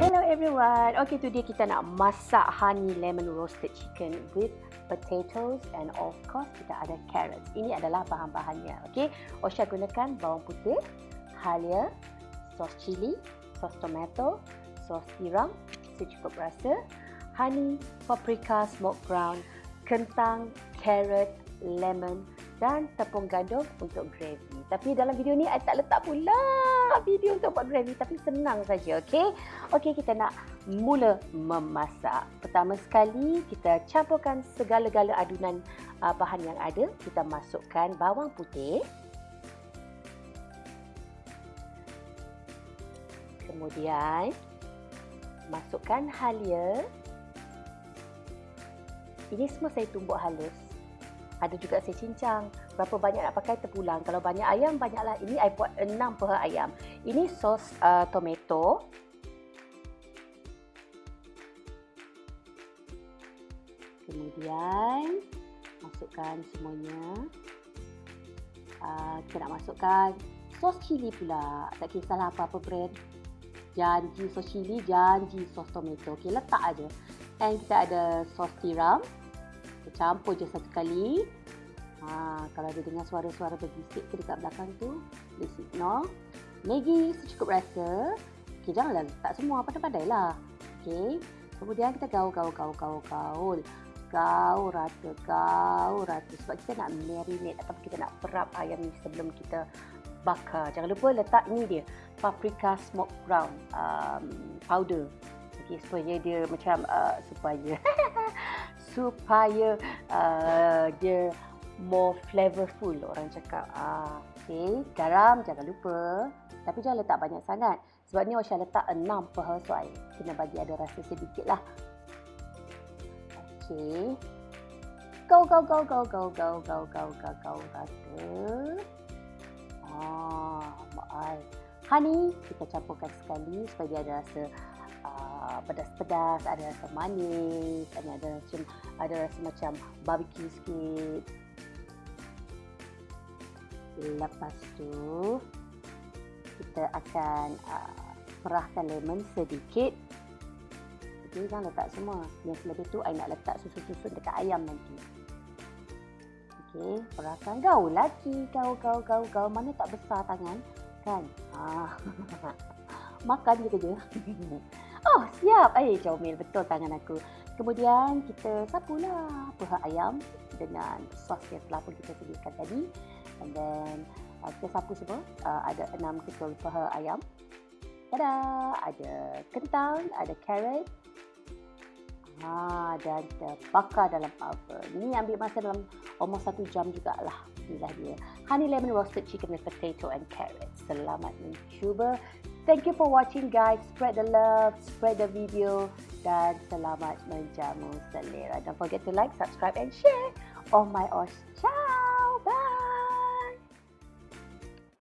Hello everyone. Okay, today kita nak masak honey lemon roasted chicken with potatoes and of course kita ada carrots. Ini adalah bahan-bahannya. Okay, Osha gunakan bawang putih, halia, sos cili, sos tomato, sos tiram secukup rasa, honey, paprika, smoked brown, kentang, carrot, lemon dan tepung gandum untuk gravy. Tapi dalam video ni saya tak letak pula video untuk buat gravy tapi senang saja, okey? Okey, kita nak mula memasak. Pertama sekali kita campurkan segala-gala adunan uh, bahan yang ada. Kita masukkan bawang putih. Kemudian masukkan halia. Ini semua saya tumbuk halus. Ada juga saya cincang. Berapa banyak nak pakai terpulang. Kalau banyak ayam, banyaklah. Ini saya buat 6 per ayam. Ini sos uh, tomato. Kemudian masukkan semuanya. Uh, kita nak masukkan sos cili pula. Tak kisahlah apa-apa brand. Janji sos cili, janji sos tomato. Okey, letak aja. And kita ada sos tiram. Campur je satu kali. Ha, kalau ada dengar suara-suara berbisik tu dekat belakang tu, please ignore. Maggi secukup rasa. Okey, janganlah letak semua, pandai-pandai lah. Okey. Kemudian kita gaul, gaul, gaul, gaul, gaul. Gaul rata, gaul rata. Sebab kita nak marinate atau kita nak perap ayam ni sebelum kita bakar. Jangan lupa letak ni dia, paprika smoked brown um, powder. Okey, supaya dia macam uh, supaya supaya uh, dia more flavorful orang cakap. Ah, okay. Garam jangan lupa. Tapi jangan letak banyak sangat. Sebab ni Osha letak 6 per housewife. Kena bagi ada rasa sedikit lah. Okay. Go, go, go, go, go, go, go, go, go, go, rata. Ah, mak ai. Honey, kita campurkan sekali supaya dia ada rasa uh, pedas-pedas, ada rasa manis, ada rasa, ada rasa macam barbecue sikit. Lepas tu kita akan uh, perahkan lemon sedikit. Okey, jangan letak semua. Yang lebih tu I nak letak susu-susu dekat ayam nanti. Okey, perahkan gaul lagi. Gaul, gaul, gaul, gaul. Mana tak besar tangan? Kan? Ah. Makan je kerja. oh, siap. Eh, comel betul tangan aku. Kemudian kita sapulah paha ayam dengan sos yang telah pun kita sediakan tadi. And then uh, kita sapu semua. Uh, ada enam ketul paha ayam. Tada! Ada kentang ada carrot. Ha, dan kita bakar dalam oven. Ni ambil masa dalam almost satu jam jugalah inilah dia. Honey lemon roasted chicken with potato and carrot. Selamat mencuba thank you for watching guys. Spread the love spread the video dan selamat menjamu selera don't forget to like subscribe and share oh my gosh ciao